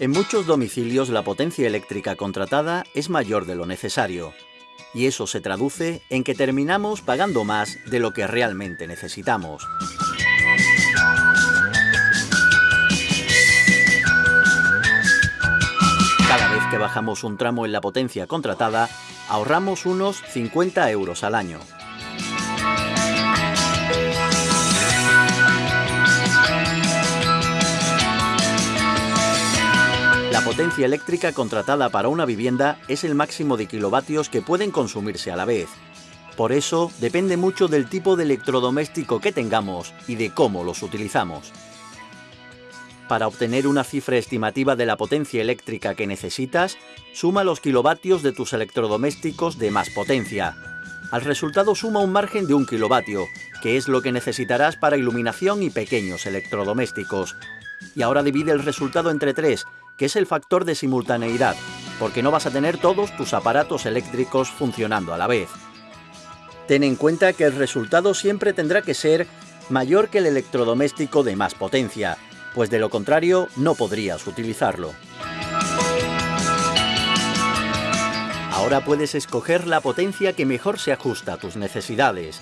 En muchos domicilios la potencia eléctrica contratada es mayor de lo necesario, y eso se traduce en que terminamos pagando más de lo que realmente necesitamos. Cada vez que bajamos un tramo en la potencia contratada, ahorramos unos 50 euros al año. La potencia eléctrica contratada para una vivienda es el máximo de kilovatios que pueden consumirse a la vez. Por eso, depende mucho del tipo de electrodoméstico que tengamos y de cómo los utilizamos. Para obtener una cifra estimativa de la potencia eléctrica que necesitas, suma los kilovatios de tus electrodomésticos de más potencia. Al resultado suma un margen de un kilovatio, que es lo que necesitarás para iluminación y pequeños electrodomésticos. Y ahora divide el resultado entre tres, que es el factor de simultaneidad, porque no vas a tener todos tus aparatos eléctricos funcionando a la vez. Ten en cuenta que el resultado siempre tendrá que ser mayor que el electrodoméstico de más potencia, pues de lo contrario no podrías utilizarlo. Ahora puedes escoger la potencia que mejor se ajusta a tus necesidades.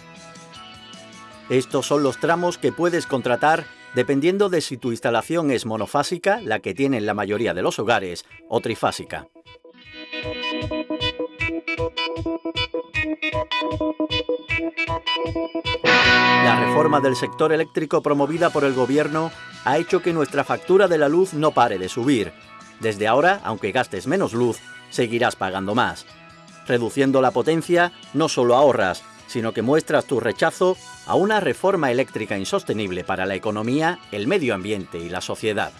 Estos son los tramos que puedes contratar dependiendo de si tu instalación es monofásica, la que tienen la mayoría de los hogares, o trifásica. La reforma del sector eléctrico promovida por el gobierno ha hecho que nuestra factura de la luz no pare de subir. Desde ahora, aunque gastes menos luz, seguirás pagando más. Reduciendo la potencia, no solo ahorras, sino que muestras tu rechazo a una reforma eléctrica insostenible para la economía, el medio ambiente y la sociedad.